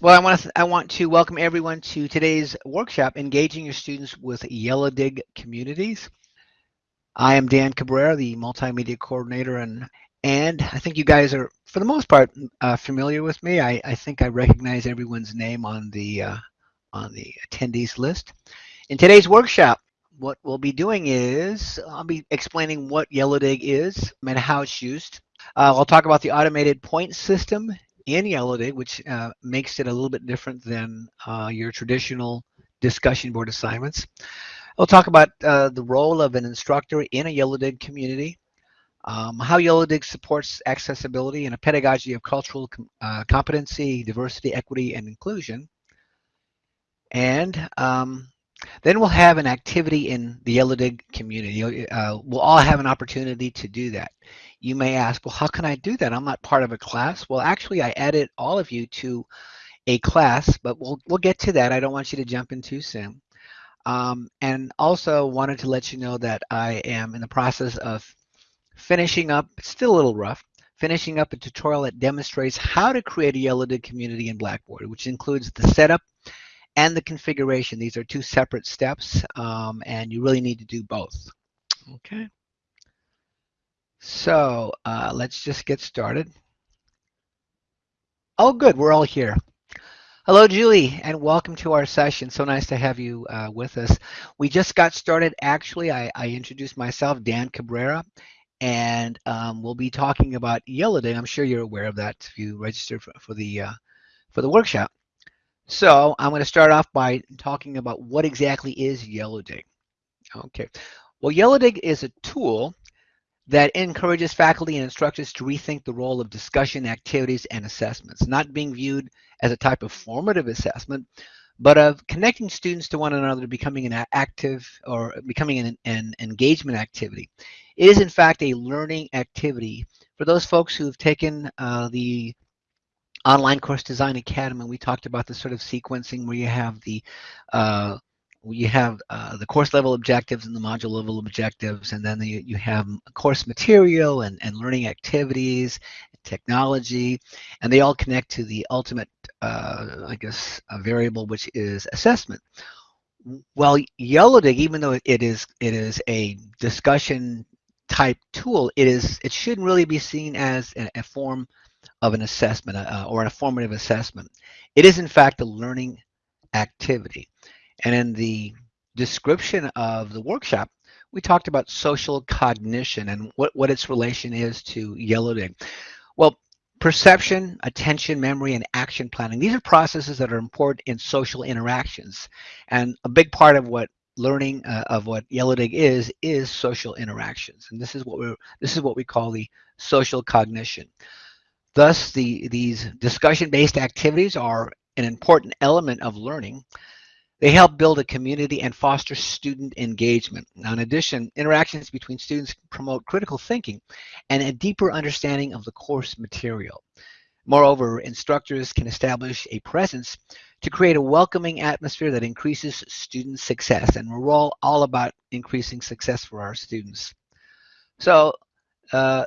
Well, I want to I want to welcome everyone to today's workshop, engaging your students with Yellowdig communities. I am Dan Cabrera, the multimedia coordinator, and and I think you guys are, for the most part, uh, familiar with me. I, I think I recognize everyone's name on the uh, on the attendees list. In today's workshop, what we'll be doing is I'll be explaining what Yellowdig is and how it's used. Uh, I'll talk about the automated point system in Yellowdig, which uh, makes it a little bit different than uh, your traditional discussion board assignments. We'll talk about uh, the role of an instructor in a Yellowdig community, um, how Yellowdig supports accessibility and a pedagogy of cultural com uh, competency, diversity, equity, and inclusion. And um, then we'll have an activity in the Yellowdig community. Uh, we'll all have an opportunity to do that. You may ask, well, how can I do that? I'm not part of a class. Well, actually, I added all of you to a class, but we'll, we'll get to that. I don't want you to jump in too soon. Um, and also wanted to let you know that I am in the process of finishing up, it's still a little rough, finishing up a tutorial that demonstrates how to create a Yellowdig community in Blackboard, which includes the setup and the configuration. These are two separate steps, um, and you really need to do both. Okay. So uh, let's just get started. Oh, good, we're all here. Hello, Julie, and welcome to our session. So nice to have you uh, with us. We just got started. Actually, I, I introduced myself, Dan Cabrera, and um, we'll be talking about Yellowdig. I'm sure you're aware of that if you registered for, for the uh, for the workshop. So I'm going to start off by talking about what exactly is Yellowdig. Okay, well, Yellowdig is a tool that encourages faculty and instructors to rethink the role of discussion activities and assessments, not being viewed as a type of formative assessment, but of connecting students to one another, becoming an active or becoming an, an engagement activity. It is in fact a learning activity for those folks who have taken uh, the online course design academy we talked about the sort of sequencing where you have the uh, you have uh, the course level objectives and the module level objectives, and then the, you have course material and, and learning activities, technology, and they all connect to the ultimate, uh, I guess, variable, which is assessment. Well, Yellowdig, even though it is it is a discussion type tool, it is it shouldn't really be seen as a, a form of an assessment uh, or a formative assessment. It is in fact a learning activity. And in the description of the workshop, we talked about social cognition and what, what its relation is to Yellowdig. Well, perception, attention, memory, and action planning. These are processes that are important in social interactions. And a big part of what learning uh, of what Yellowdig is, is social interactions. And this is what we're, this is what we call the social cognition. Thus, the, these discussion-based activities are an important element of learning they help build a community and foster student engagement. Now, in addition, interactions between students promote critical thinking and a deeper understanding of the course material. Moreover, instructors can establish a presence to create a welcoming atmosphere that increases student success. And we're all, all about increasing success for our students. So uh,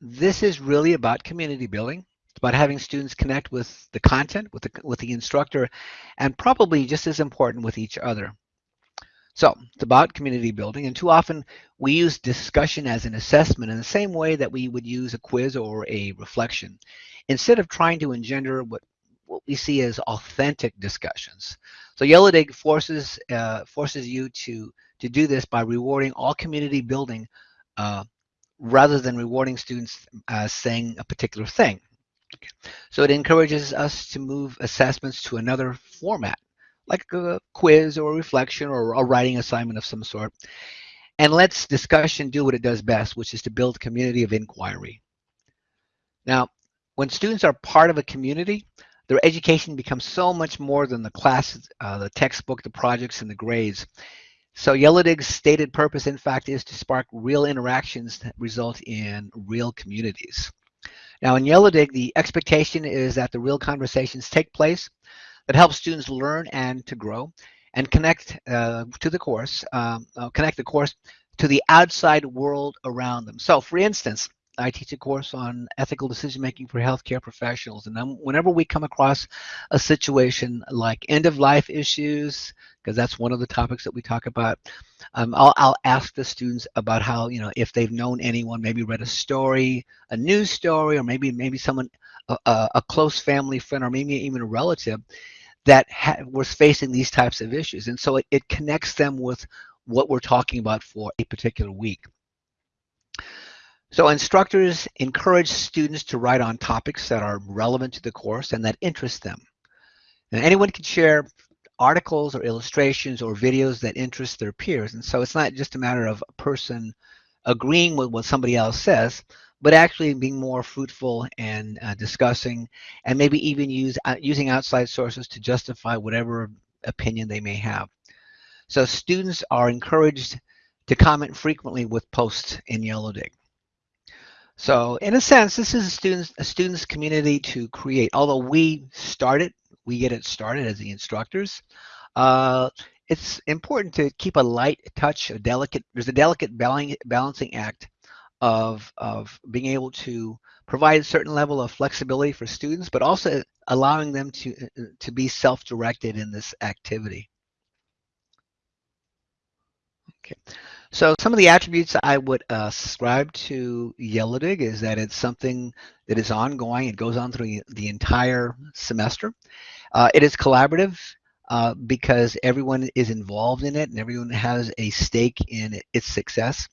this is really about community building It's about having students connect with the content, with the, with the instructor, and probably just as important with each other. So it's about community building, and too often we use discussion as an assessment in the same way that we would use a quiz or a reflection, instead of trying to engender what, what we see as authentic discussions. So Yellowdig forces, uh, forces you to, to do this by rewarding all community building uh, rather than rewarding students uh, saying a particular thing. So it encourages us to move assessments to another format, like a quiz or a reflection or a writing assignment of some sort. And lets discussion do what it does best, which is to build community of inquiry. Now, when students are part of a community, their education becomes so much more than the class, uh, the textbook, the projects, and the grades. So Yellowdig's stated purpose, in fact, is to spark real interactions that result in real communities. Now in Yellowdig, the expectation is that the real conversations take place that help students learn and to grow and connect uh, to the course, um, uh, connect the course to the outside world around them. So for instance, I teach a course on ethical decision making for healthcare professionals. And I'm, whenever we come across a situation like end of life issues, because that's one of the topics that we talk about, um, I'll, I'll ask the students about how, you know, if they've known anyone, maybe read a story, a news story, or maybe maybe someone, a, a close family friend, or maybe even a relative that was facing these types of issues. And so it, it connects them with what we're talking about for a particular week. So instructors encourage students to write on topics that are relevant to the course and that interest them. And anyone can share articles or illustrations or videos that interest their peers. And so it's not just a matter of a person agreeing with what somebody else says, but actually being more fruitful and uh, discussing and maybe even use uh, using outside sources to justify whatever opinion they may have. So students are encouraged to comment frequently with posts in Yellowdig. So in a sense, this is a students a students community to create. Although we start it, we get it started as the instructors. Uh, it's important to keep a light touch, a delicate. There's a delicate balancing act of, of being able to provide a certain level of flexibility for students, but also allowing them to, to be self-directed in this activity. Okay, so some of the attributes I would uh, ascribe to Yellowdig is that it's something that is ongoing. It goes on through the entire semester. Uh, it is collaborative uh, because everyone is involved in it and everyone has a stake in its success.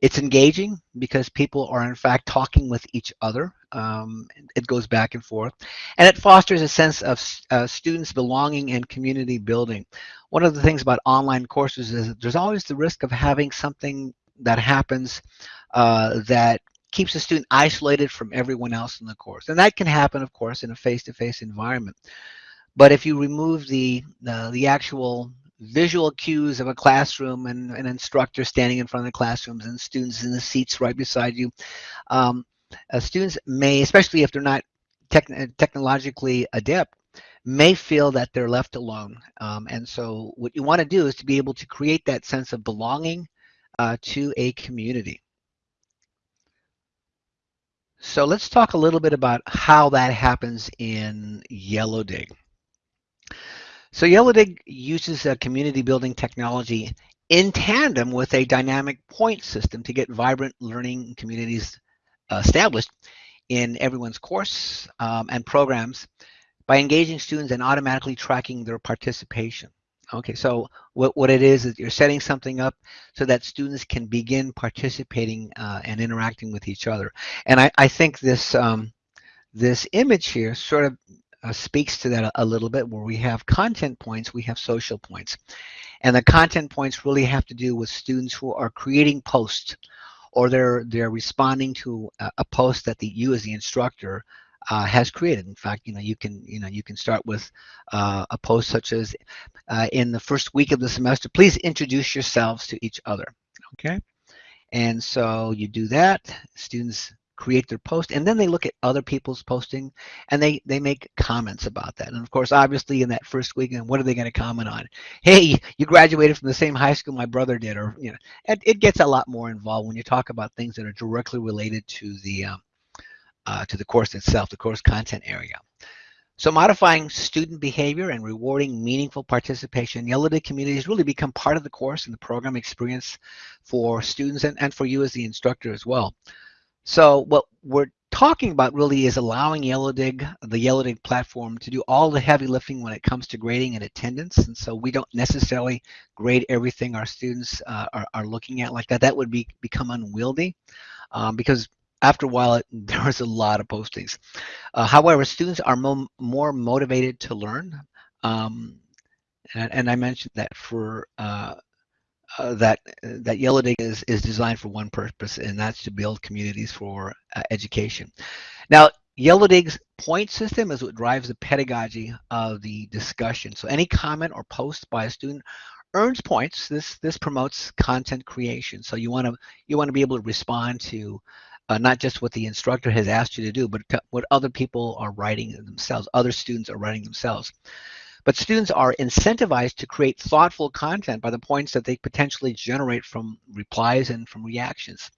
It's engaging because people are in fact talking with each other. Um, it goes back and forth. And it fosters a sense of uh, students belonging and community building. One of the things about online courses is there's always the risk of having something that happens uh, that keeps a student isolated from everyone else in the course. And that can happen, of course, in a face-to-face -face environment. But if you remove the, the actual visual cues of a classroom and an instructor standing in front of the classrooms and students in the seats right beside you. Um, students may, especially if they're not technologically adept, may feel that they're left alone. Um, and so what you want to do is to be able to create that sense of belonging uh, to a community. So let's talk a little bit about how that happens in Yellowdig. So Yellowdig uses a community building technology in tandem with a dynamic point system to get vibrant learning communities uh, established in everyone's course um, and programs by engaging students and automatically tracking their participation. Okay, so what, what it is is you're setting something up so that students can begin participating uh, and interacting with each other. And I, I think this um, this image here sort of uh, speaks to that a, a, little bit where we have content points, we have social points. And the content points really have to do with students who are creating posts or they're they're responding to a, a post that the you as the instructor uh, has created. In fact, you know you can you know you can start with uh, a post such as uh, in the first week of the semester, please introduce yourselves to each other. Okay, and so you do that. Students create their post and then they look at other people's posting and they they make comments about that. And of course obviously in that first weekend what are they going to comment on? Hey you graduated from the same high school my brother did or you know it, it gets a lot more involved when you talk about things that are directly related to the um, uh, to the course itself the course content area. So modifying student behavior and rewarding meaningful participation, Yellowdig communities really become part of the course and the program experience for students and, and for you as the instructor as well. So what we're talking about really is allowing Yellowdig, the Yellowdig platform, to do all the heavy lifting when it comes to grading and attendance. And so we don't necessarily grade everything our students uh, are, are, looking at like that. That would be become unwieldy um, because after a while, it, there was a lot of postings. Uh, however, students are mo more motivated to learn. Um, and, and, I mentioned that for uh, uh, that that Yellowdig is is designed for one purpose, and that's to build communities for uh, education. Now, Yellowdig's point system is what drives the pedagogy of the discussion. So any comment or post by a student earns points. This this promotes content creation. So you want to you want to be able to respond to uh, not just what the instructor has asked you to do, but what other people are writing themselves, other students are writing themselves. But students are incentivized to create thoughtful content by the points that they potentially generate from replies and from reactions.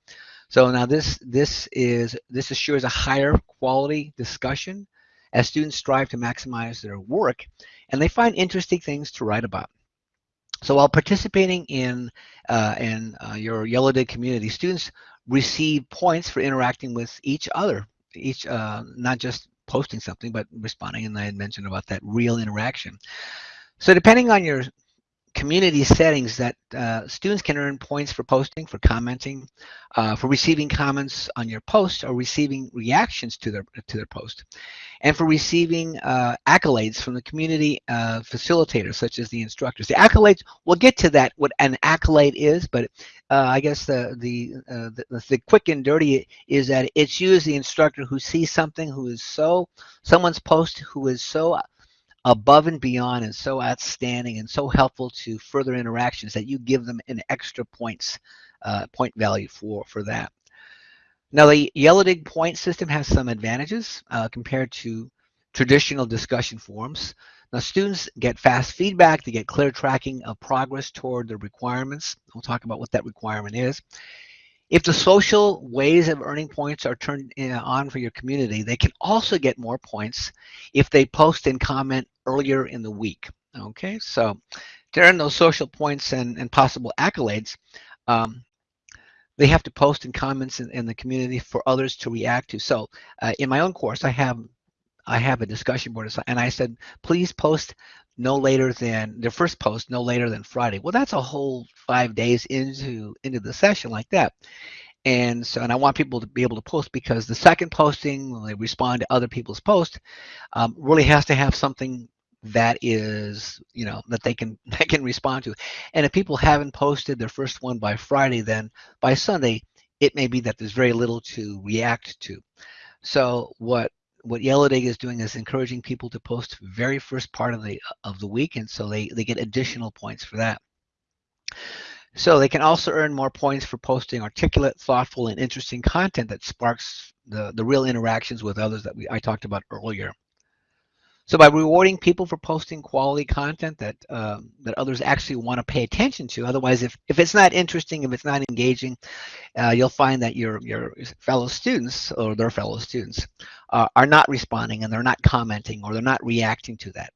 So now this this is this assures a higher quality discussion as students strive to maximize their work and they find interesting things to write about. So while participating in uh, in uh, your Yellowdig community, students receive points for interacting with each other, each uh, not just posting something, but responding. And I had mentioned about that real interaction. So depending on your community settings that uh, students can earn points for posting, for commenting, uh, for receiving comments on your post or receiving reactions to their to their post, and for receiving uh, accolades from the community uh, facilitators such as the instructors. The accolades, we'll get to that, what an accolade is, but uh, I guess the the, uh, the, the quick and dirty is that it's you as the instructor who sees something who is so someone's post who is so above and beyond and so outstanding and so helpful to further interactions that you give them an extra points uh, point value for for that. Now the Yellowdig point system has some advantages uh, compared to traditional discussion forums. Now students get fast feedback, they get clear tracking of progress toward the requirements. We'll talk about what that requirement is. If the social ways of earning points are turned uh, on for your community, they can also get more points if they post and comment earlier in the week. Okay, so earn those social points and, and possible accolades, um, they have to post and comments in, in, the community for others to react to. So uh, in my own course, I have I have a discussion board and I said, please post no later than their first post no later than Friday. Well, that's a whole five days into into the session like that. And so, and I want people to be able to post because the second posting, when they respond to other people's posts, um, really has to have something that is, you know, that they can they can respond to. And if people haven't posted their first one by Friday, then by Sunday, it may be that there's very little to react to. So what what Yellowdig is doing is encouraging people to post very first part of the of the week, and so they they get additional points for that. So they can also earn more points for posting articulate, thoughtful, and interesting content that sparks the the real interactions with others that we I talked about earlier. So by rewarding people for posting quality content that um, that others actually want to pay attention to, otherwise, if, if it's not interesting, if it's not engaging, uh, you'll find that your your fellow students or their fellow students uh, are not responding and they're not commenting or they're not reacting to that.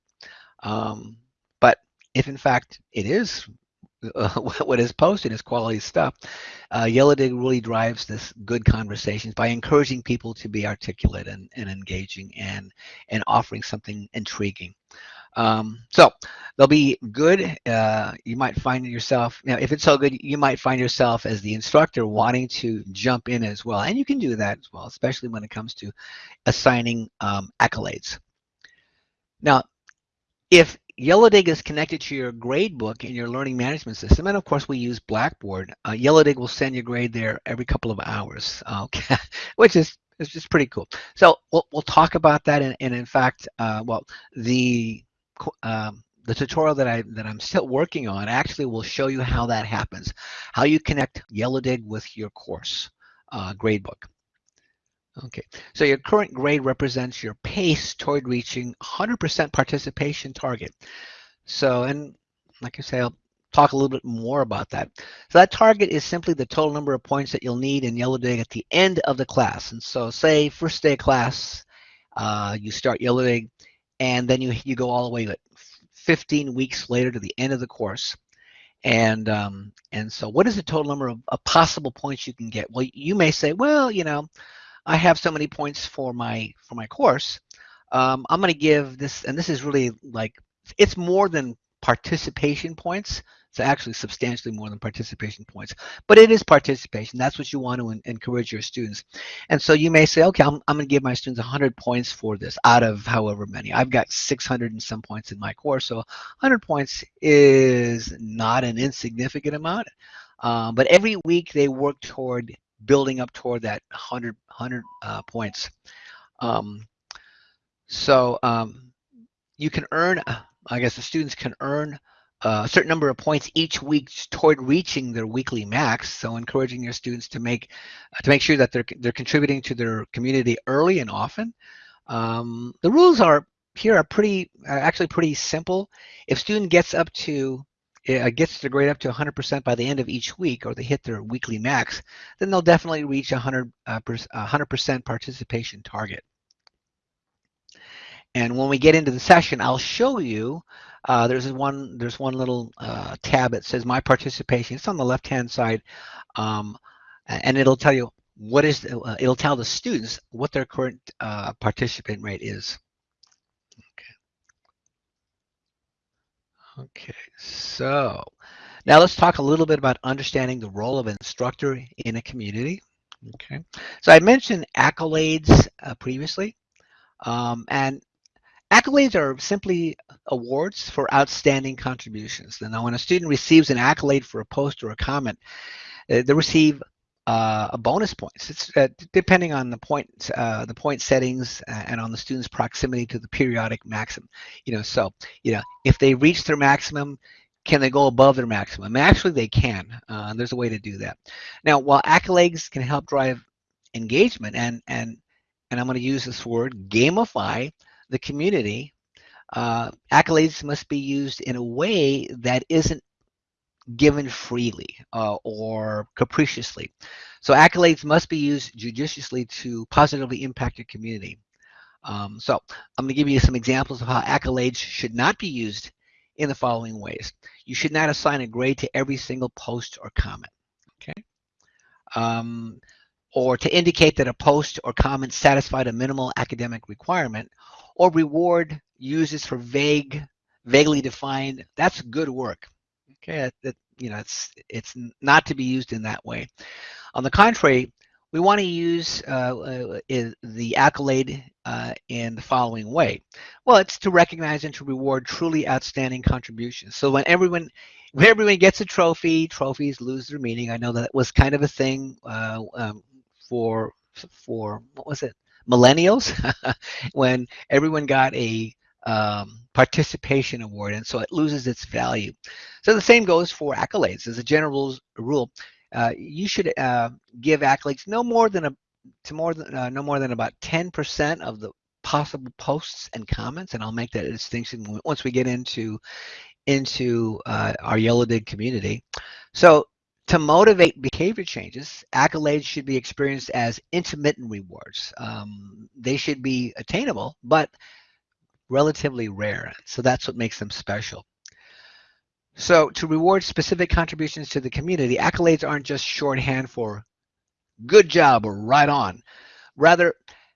Um, but if in fact it is uh, what is posted is quality stuff. Uh, Yellowdig really drives this good conversations by encouraging people to be articulate and, and engaging and and offering something intriguing. Um, so they'll be good. Uh, you might find yourself, you if it's so good, you might find yourself as the instructor wanting to jump in as well. And you can do that as well, especially when it comes to assigning um, accolades. Now, if Yellowdig is connected to your grade book in your learning management system, and of course we use Blackboard. Uh, Yellowdig will send your grade there every couple of hours, okay, which is is just pretty cool. So we'll we'll talk about that, and, and in fact, uh, well, the um, the tutorial that I that I'm still working on actually will show you how that happens, how you connect Yellowdig with your course uh, gradebook. Okay, so your current grade represents your pace toward reaching 100% participation target. So, and like I say, I'll talk a little bit more about that. So that target is simply the total number of points that you'll need in Yellowdig at the end of the class. And so say first day of class, uh, you start Yellowdig, and then you, you go all the way like 15 weeks later to the end of the course. And um, and so what is the total number of, of possible points you can get? Well, you may say, well, you know, I have so many points for my for my course. Um, I'm going to give this, and this is really like it's more than participation points. It's actually substantially more than participation points, but it is participation. That's what you want to encourage your students. And so you may say, okay, I'm, I'm going to give my students 100 points for this out of however many. I've got 600 and some points in my course, so 100 points is not an insignificant amount. Um, but every week they work toward building up toward that 100, 100 uh, points. Um, so um, you can earn, I guess the students can earn a certain number of points each week toward reaching their weekly max. So encouraging your students to make to make sure that they're they're contributing to their community early and often. Um, the rules are here are pretty are actually pretty simple. If student gets up to uh, gets their grade up to 100% by the end of each week, or they hit their weekly max, then they'll definitely reach 100 uh, 100% participation target. And when we get into the session, I'll show you. Uh, there's one. There's one little uh, tab that says my participation. It's on the left-hand side, um, and it'll tell you what is. Uh, it'll tell the students what their current uh, participant rate is. Okay, so now let's talk a little bit about understanding the role of an instructor in a community. Okay, so I mentioned accolades uh, previously, um, and accolades are simply awards for outstanding contributions. And now when a student receives an accolade for a post or a comment, uh, they receive uh, a bonus points. It's uh, depending on the point, uh, the point settings, uh, and on the student's proximity to the periodic maximum. You know, so you know if they reach their maximum, can they go above their maximum? Actually, they can. Uh, there's a way to do that. Now, while accolades can help drive engagement and and and I'm going to use this word gamify the community. Uh, accolades must be used in a way that isn't given freely uh, or capriciously. So accolades must be used judiciously to positively impact your community. Um, so I'm going to give you some examples of how accolades should not be used in the following ways. You should not assign a grade to every single post or comment. Okay. Um, or to indicate that a post or comment satisfied a minimal academic requirement, or reward users for vague, vaguely defined, that's good work. Okay, that, that, you know, it's it's not to be used in that way. On the contrary, we want to use uh, uh, the accolade uh, in the following way. Well, it's to recognize and to reward truly outstanding contributions. So when everyone when everyone gets a trophy, trophies lose their meaning. I know that was kind of a thing uh, um, for for what was it millennials when everyone got a um, participation award, and so it loses its value. So the same goes for accolades. As a general rule, uh, you should uh, give accolades no more than a to more than uh, no more than about 10% of the possible posts and comments, and I'll make that distinction once we get into into uh, our Yellowdig community. So to motivate behavior changes, accolades should be experienced as intermittent rewards. Um, they should be attainable, but relatively rare. So that's what makes them special. So to reward specific contributions to the community, accolades aren't just shorthand for good job or right on. Rather,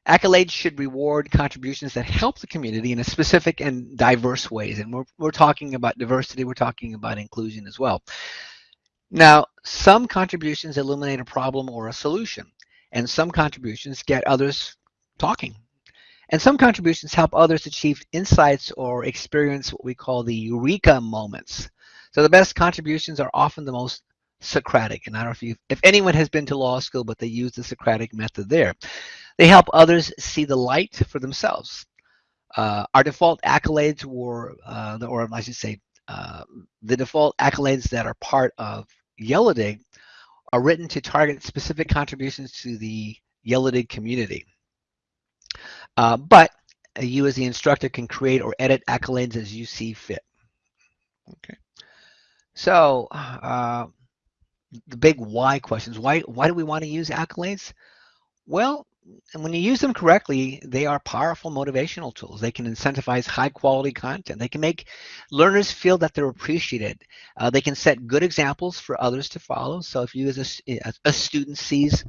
accolades should reward contributions that help the community in a specific and diverse ways. And we're, we're talking about diversity, we're talking about inclusion as well. Now, some contributions illuminate a problem or a solution, and some contributions get others talking. And some contributions help others achieve insights or experience what we call the eureka moments. So the best contributions are often the most Socratic. And I don't know if you, if anyone has been to law school, but they use the Socratic method there. They help others see the light for themselves. Uh, our default accolades were, uh, or I should say, uh, the default accolades that are part of Yellowdig are written to target specific contributions to the Yellowdig community. Uh, but you as the instructor can create or edit accolades as you see fit. Okay. So uh, the big why questions. Why, why do we want to use accolades? Well, when you use them correctly, they are powerful motivational tools. They can incentivize high quality content. They can make learners feel that they're appreciated. Uh, they can set good examples for others to follow. So if you as a, a student sees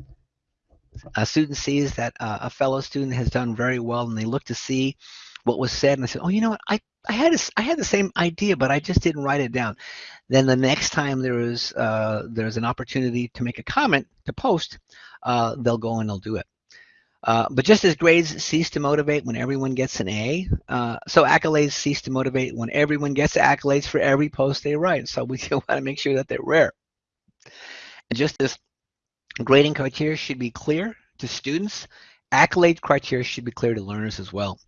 a student sees that uh, a fellow student has done very well and they look to see what was said and they say, oh, you know what, I, I had a, I had the same idea, but I just didn't write it down. Then the next time there is uh, there's an opportunity to make a comment to post, uh, they'll go and they'll do it. Uh, but just as grades cease to motivate when everyone gets an A, uh, so accolades cease to motivate when everyone gets accolades for every post they write. So we want to make sure that they're rare. And just as Grading criteria should be clear to students. Accolade criteria should be clear to learners as well.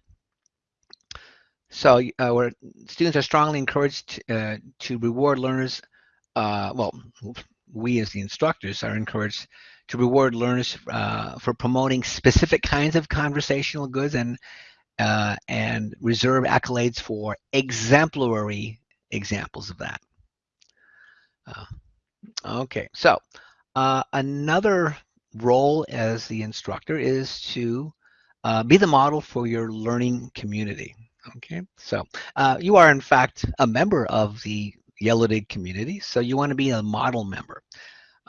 So uh, where students are strongly encouraged uh, to reward learners, uh, well, we as the instructors are encouraged to reward learners uh, for promoting specific kinds of conversational goods and uh, and reserve accolades for exemplary examples of that. Uh, okay, so uh, another role as the instructor is to uh, be the model for your learning community. Okay, so uh, you are in fact a member of the Yellowdig community, so you want to be a model member.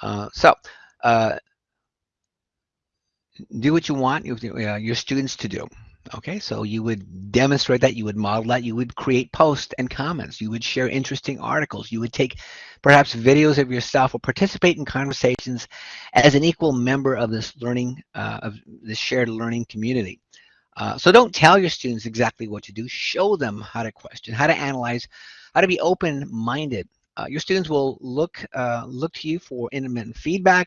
Uh, so uh, do what you want your students to do. Okay, so you would demonstrate that, you would model that, you would create posts and comments, you would share interesting articles, you would take perhaps videos of yourself or participate in conversations as an equal member of this learning, uh, of this shared learning community. Uh, so don't tell your students exactly what to do, show them how to question, how to analyze, how to be open-minded. Uh, your students will look uh, look to you for intermittent feedback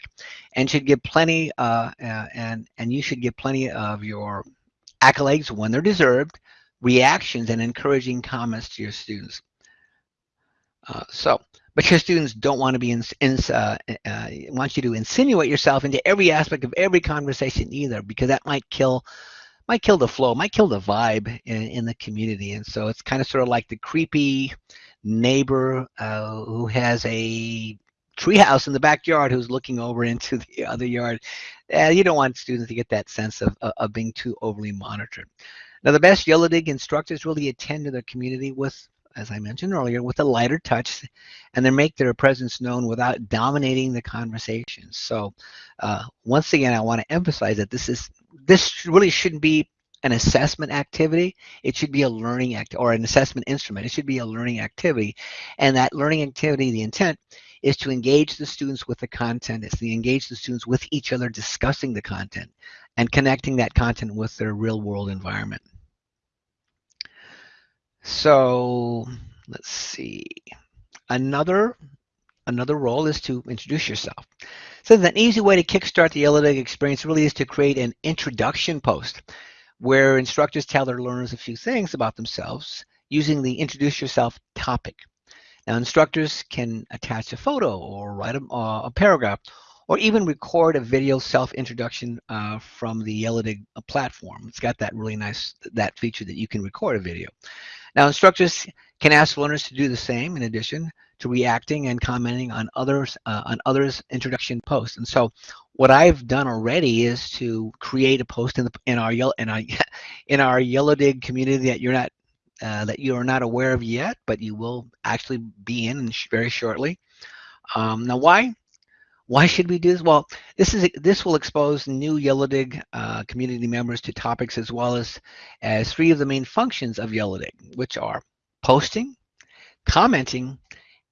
and should give plenty uh, uh, and and you should give plenty of your accolades when they're deserved, reactions, and encouraging comments to your students. Uh, so, but your students don't want to be in, in uh, uh, want you to insinuate yourself into every aspect of every conversation either, because that might kill might kill the flow, might kill the vibe in, in the community. And so it's kind of sort of like the creepy neighbor uh, who has a treehouse in the backyard who's looking over into the other yard. Uh, you don't want students to get that sense of, of being too overly monitored. Now, the best Yellowdig instructors really attend to their community with, as I mentioned earlier, with a lighter touch, and they make their presence known without dominating the conversation. So, uh, once again, I want to emphasize that this is this really shouldn't be an assessment activity. It should be a learning act or an assessment instrument. It should be a learning activity, and that learning activity, the intent is to engage the students with the content, is to engage the students with each other discussing the content and connecting that content with their real world environment. So let's see. Another another role is to introduce yourself. So an easy way to kickstart the Yellow experience really is to create an introduction post where instructors tell their learners a few things about themselves using the introduce yourself topic. Now, instructors can attach a photo or write a, uh, a paragraph or even record a video self-introduction uh, from the Yellowdig uh, platform. It's got that really nice, that feature that you can record a video. Now, instructors can ask learners to do the same in addition to reacting and commenting on others uh, on others introduction posts. And so what I've done already is to create a post in, the, in our yellow in our in our Yellowdig community that you're not uh, that you are not aware of yet, but you will actually be in very shortly. Um, now, why? Why should we do this? Well, this is this will expose new Yellowdig uh, community members to topics as well as as three of the main functions of Yellowdig, which are posting, commenting,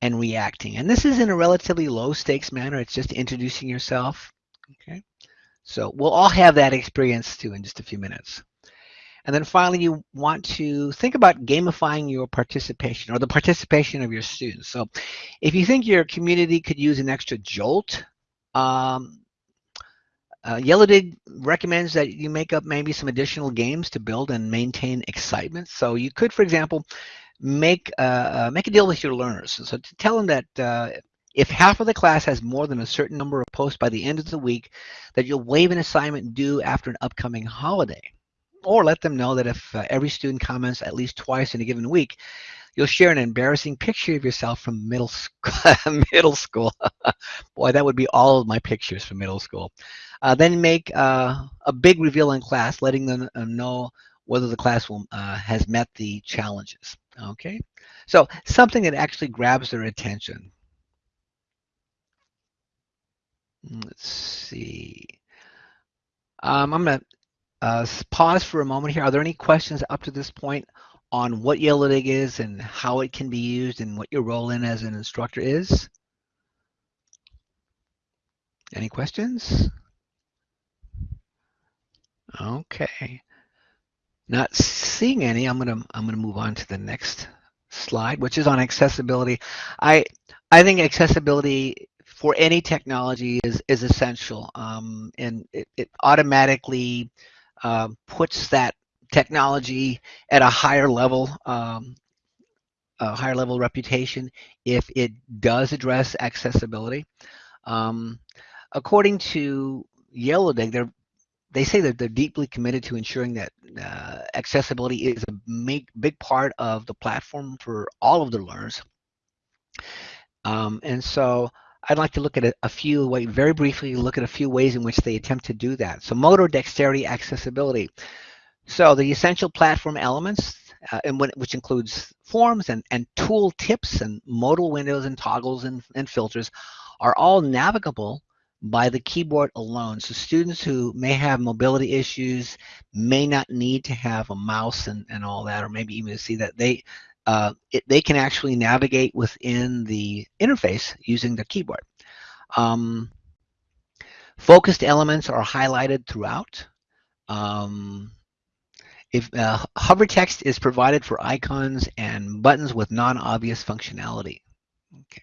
and reacting. And this is in a relatively low stakes manner. It's just introducing yourself. Okay, so we'll all have that experience too in just a few minutes. And then finally, you want to think about gamifying your participation or the participation of your students. So if you think your community could use an extra jolt, um, uh, Yellowdig recommends that you make up maybe some additional games to build and maintain excitement. So you could, for example, make uh, uh, make a deal with your learners. So to tell them that uh, if half of the class has more than a certain number of posts by the end of the week, that you'll waive an assignment due after an upcoming holiday or let them know that if uh, every student comments at least twice in a given week, you'll share an embarrassing picture of yourself from middle school. middle school. Boy, that would be all of my pictures from middle school. Uh, then make uh, a big reveal in class, letting them uh, know whether the class will, uh, has met the challenges. Okay, so something that actually grabs their attention. Let's see. Um, I'm going to uh, pause for a moment here. Are there any questions up to this point on what Yellowdig is and how it can be used and what your role in as an instructor is? Any questions? Okay. Not seeing any, I'm gonna I'm gonna move on to the next slide, which is on accessibility. I I think accessibility for any technology is is essential, um, and it, it automatically uh, puts that technology at a higher level, um, a higher level reputation if it does address accessibility. Um, according to Yellowdig, they're they say that they're deeply committed to ensuring that uh, accessibility is a big, big part of the platform for all of their learners. Um, and so I'd like to look at a, a few, very briefly, look at a few ways in which they attempt to do that. So motor dexterity accessibility. So the essential platform elements, uh, and when, which includes forms and, and tool tips and modal windows and toggles and, and filters, are all navigable by the keyboard alone. So students who may have mobility issues may not need to have a mouse and, and all that, or maybe even see that they uh, it, they can actually navigate within the interface using the keyboard. Um, focused elements are highlighted throughout. Um, if uh, hover text is provided for icons and buttons with non-obvious functionality. Okay.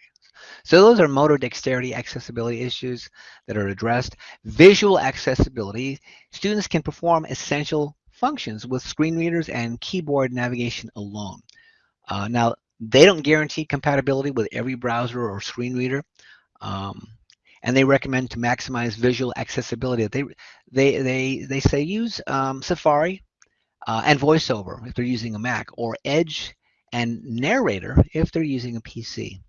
So those are motor dexterity accessibility issues that are addressed. Visual accessibility, students can perform essential functions with screen readers and keyboard navigation alone. Uh, now, they don't guarantee compatibility with every browser or screen reader. Um, and they recommend to maximize visual accessibility. They they they they say use um, Safari uh, and VoiceOver if they're using a Mac, or Edge and Narrator if they're using a PC.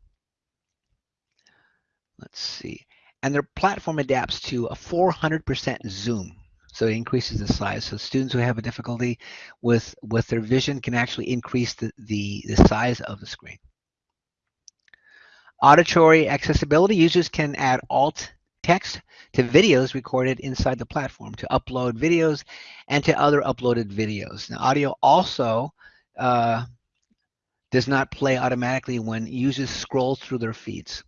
Let's see. And their platform adapts to a 400% zoom. So it increases the size. So students who have a difficulty with, with their vision can actually increase the, the, the size of the screen. Auditory accessibility, users can add alt text to videos recorded inside the platform to upload videos and to other uploaded videos. Now audio also uh, does not play automatically when users scroll through their feeds.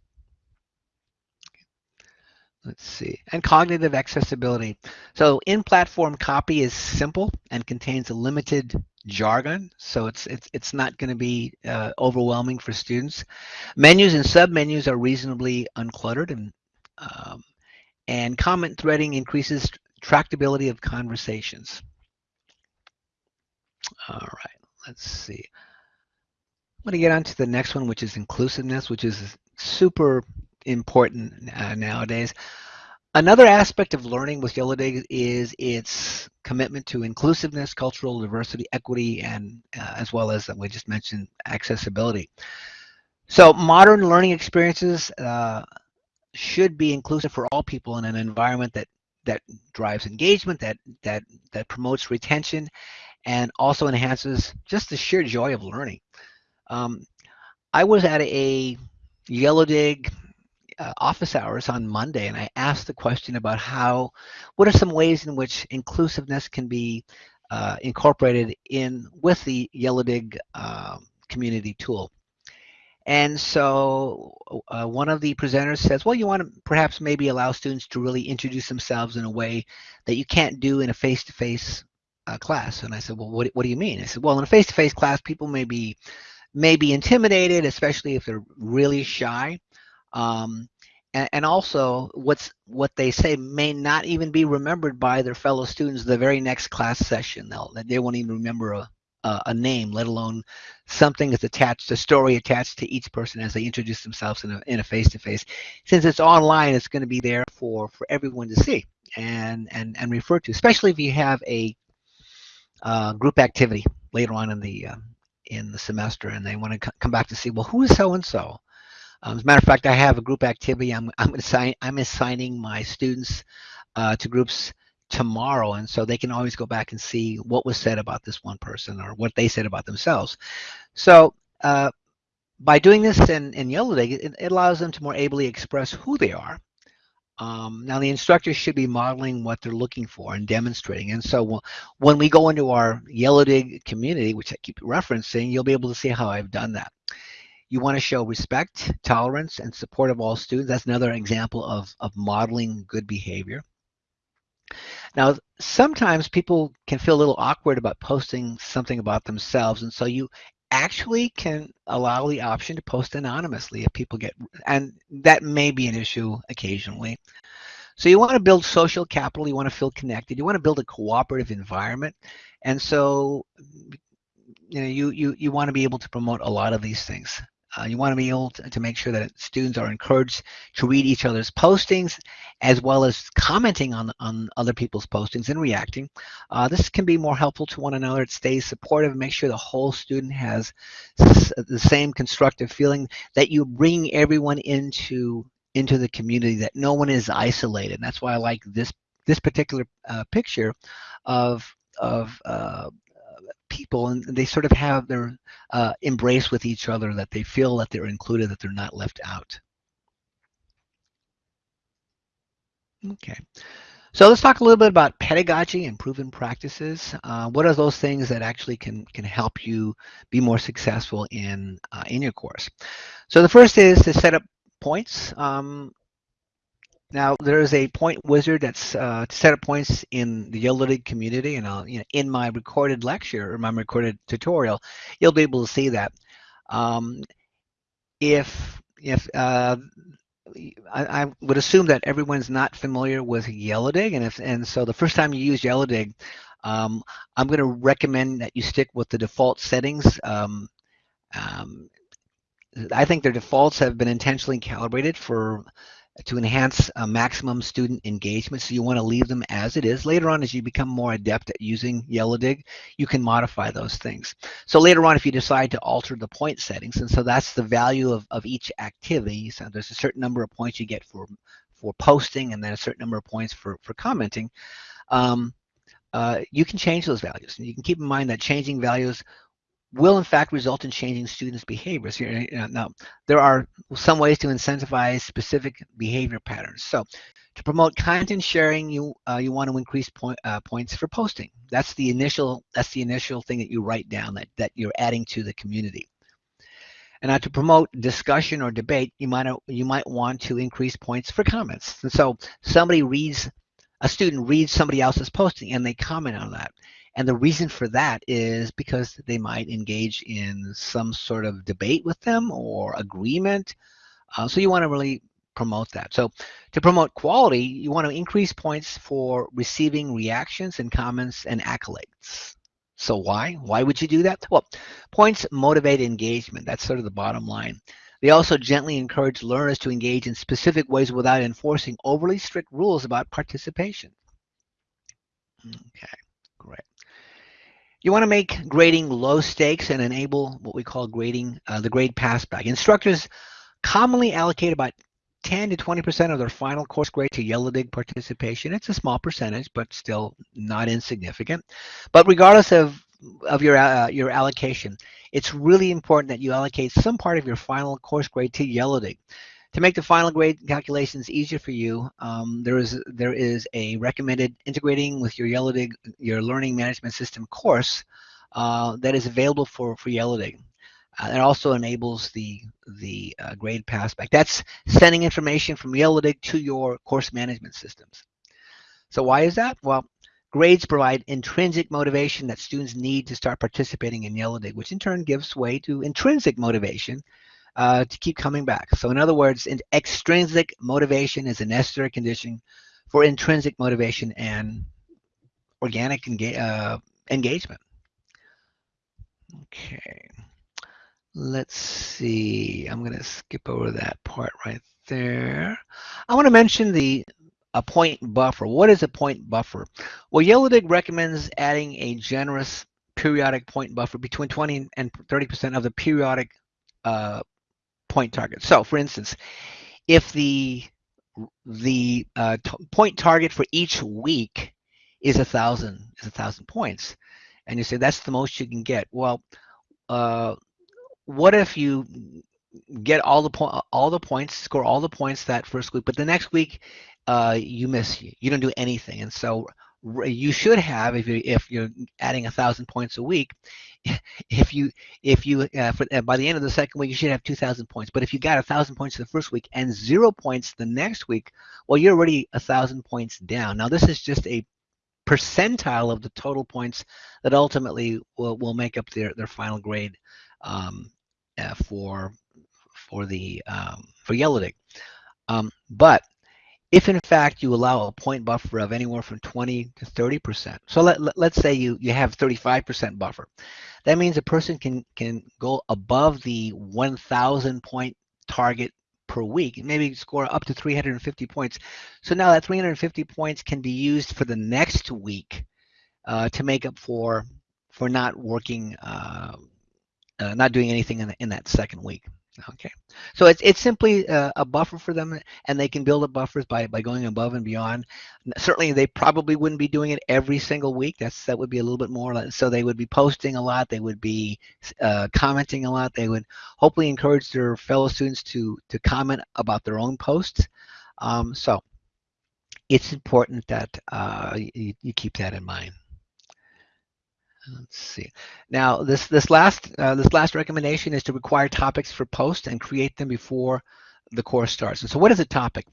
Let's see, and cognitive accessibility. So in-platform copy is simple and contains a limited jargon, so it's it's it's not going to be uh, overwhelming for students. Menus and submenus are reasonably uncluttered, and um, and comment threading increases tractability of conversations. All right, let's see. I'm going to get on to the next one, which is inclusiveness, which is super important uh, nowadays. Another aspect of learning with Yellowdig is its commitment to inclusiveness, cultural diversity, equity, and uh, as well as we just mentioned, accessibility. So modern learning experiences uh, should be inclusive for all people in an environment that that drives engagement, that that that promotes retention, and also enhances just the sheer joy of learning. Um, I was at a Yellowdig uh, office hours on Monday, and I asked the question about how, what are some ways in which inclusiveness can be uh, incorporated in with the Yellowdig uh, community tool. And so uh, one of the presenters says, well, you want to perhaps maybe allow students to really introduce themselves in a way that you can't do in a face-to-face -face, class. And I said, well, what, what do you mean? I said, well, in a face-to-face -face class, people may be, may be intimidated, especially if they're really shy. Um, and, and, also what's what they say may not even be remembered by their fellow students the very next class session. They'll, they won't even remember a, a, name, let alone something that's attached, a story attached to each person as they introduce themselves in a, in a face-to-face. Since it's online, it's going to be there for, for everyone to see and, and, and refer to, especially if you have a uh, group activity later on in the, uh, in the semester and they want to come back to see, well, who is so-and-so? Um, as a matter of fact, I have a group activity. I'm I'm assign, I'm assigning my students uh, to groups tomorrow, and so they can always go back and see what was said about this one person or what they said about themselves. So uh, by doing this in, in Yellowdig, it, it, allows them to more ably express who they are. Um, now the instructors should be modeling what they're looking for and demonstrating. And so when we go into our Yellowdig community, which I keep referencing, you'll be able to see how I've done that. You want to show respect, tolerance, and support of all students. That's another example of, of modeling good behavior. Now, sometimes people can feel a little awkward about posting something about themselves, and so you actually can allow the option to post anonymously if people get, and that may be an issue occasionally. So you want to build social capital, you want to feel connected, you want to build a cooperative environment, and so you know you you you want to be able to promote a lot of these things. Uh, you want to be able to, to, make sure that students are encouraged to read each other's postings as well as commenting on, on other people's postings and reacting. Uh, this can be more helpful to one another. It stays supportive, make sure the whole student has the same constructive feeling that you bring everyone into into the community, that no one is isolated. And that's why I like this this particular uh, picture of of uh, people and they sort of have their uh, embrace with each other that they feel that they're included that they're not left out. Okay. So let's talk a little bit about pedagogy and proven practices. Uh, what are those things that actually can can help you be more successful in uh, in your course? So the first is to set up points. Um, now there is a point wizard that's uh, set up points in the Yellowdig community, and I'll, you know, in my recorded lecture or my recorded tutorial, you'll be able to see that. Um, if if uh, I, I, would assume that everyone's not familiar with Yellowdig, and if and so the first time you use Yellowdig, um, I'm going to recommend that you stick with the default settings. Um, um, I think their defaults have been intentionally calibrated for to enhance uh, maximum student engagement. So you want to leave them as it is. Later on, as you become more adept at using Yellowdig, you can modify those things. So later on, if you decide to alter the point settings, and so that's the value of, of each activity. So there's a certain number of points you get for, for posting and then a certain number of points for, for commenting. Um, uh, you can change those values. And you can keep in mind that changing values will in fact result in changing students' behaviors. Now, there are some ways to incentivize specific behavior patterns. So to promote content sharing, you uh, you want to increase point, uh, points for posting. That's the initial that's the initial thing that you write down that, that you're adding to the community. And now to promote discussion or debate, you might you might want to increase points for comments. And so somebody reads, a student reads somebody else's posting and they comment on that. And the reason for that is because they might engage in some sort of debate with them or agreement. Uh, so you want to really promote that. So to promote quality, you want to increase points for receiving reactions and comments and accolades. So why? Why would you do that? Well, points motivate engagement. That's sort of the bottom line. They also gently encourage learners to engage in specific ways without enforcing overly strict rules about participation. Okay, great. You want to make grading low stakes and enable what we call grading, uh, the grade passback. Instructors commonly allocate about 10 to 20% of their final course grade to Yellowdig participation. It's a small percentage, but still not insignificant. But regardless of, of your, uh, your allocation, it's really important that you allocate some part of your final course grade to Yellowdig. To make the final grade calculations easier for you, um, there is there is a recommended integrating with your Yellowdig, your learning management system course uh, that is available for, for Yellowdig. Uh, it also enables the the uh, grade passback. That's sending information from Yellowdig to your course management systems. So why is that? Well, grades provide intrinsic motivation that students need to start participating in Yellowdig, which in turn gives way to intrinsic motivation uh, to keep coming back. So in other words, extrinsic motivation is a necessary condition for intrinsic motivation and organic enga uh, engagement. Okay, let's see. I'm going to skip over that part right there. I want to mention the a point buffer. What is a point buffer? Well, Yellowdig recommends adding a generous periodic point buffer between 20 and 30% of the periodic uh, point target. So for instance, if the the uh, point target for each week is a thousand is a thousand points, and you say that's the most you can get. Well, uh, what if you get all the all the points, score all the points that first week, but the next week uh, you miss you, you don't do anything, and so you should have if you if you're adding a thousand points a week if you if you uh, for, uh, by the end of the second week you should have 2000 points. But if you got a thousand points the first week and zero points the next week well you're already a thousand points down. Now this is just a percentile of the total points that ultimately will, will make up their their final grade um, uh, for for the um, for Yellowdig um, but if in fact you allow a point buffer of anywhere from 20 to 30%, so let, let, let's say you, you have 35% buffer, that means a person can, can go above the 1,000 point target per week, maybe score up to 350 points. So now that 350 points can be used for the next week uh, to make up for for not working, uh, uh, not doing anything in, the, in that second week. Okay, so it's it's simply a, a, buffer for them, and they can build up buffers by by going above and beyond. Certainly, they probably wouldn't be doing it every single week. That's that would be a little bit more. So they would be posting a lot. They would be uh, commenting a lot. They would hopefully encourage their fellow students to to comment about their own posts. Um, so it's important that uh, you, you keep that in mind. Let's see. Now, this this last uh, this last recommendation is to require topics for posts and create them before the course starts. And so, what is a topic?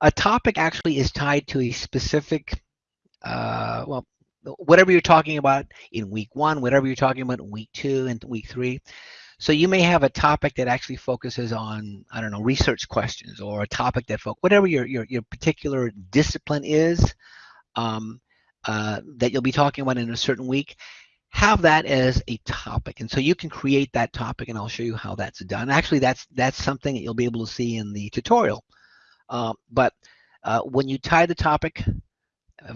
A topic actually is tied to a specific, uh, well, whatever you're talking about in week one, whatever you're talking about in week two and week three. So you may have a topic that actually focuses on, I don't know, research questions or a topic that, whatever your, your, your particular discipline is um, uh, that you'll be talking about in a certain week have that as a topic. And so you can create that topic and I'll show you how that's done. Actually, that's that's something that you'll be able to see in the tutorial. Uh, but uh, when you tie the topic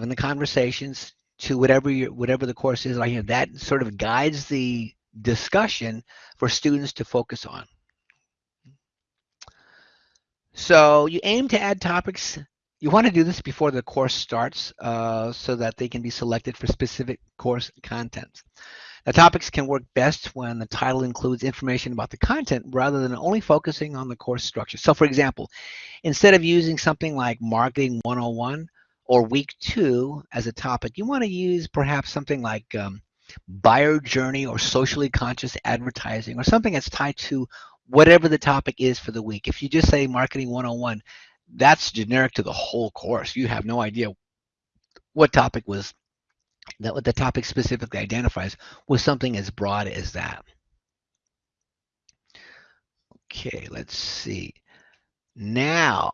in the conversations to whatever your whatever the course is, like you know, that sort of guides the discussion for students to focus on. So you aim to add topics you want to do this before the course starts uh, so that they can be selected for specific course content. The topics can work best when the title includes information about the content rather than only focusing on the course structure. So for example, instead of using something like Marketing 101 or Week 2 as a topic, you want to use perhaps something like um, Buyer Journey or Socially Conscious Advertising or something that's tied to whatever the topic is for the week. If you just say Marketing 101, that's generic to the whole course. You have no idea what topic was that what the topic specifically identifies was something as broad as that. Okay, let's see. Now,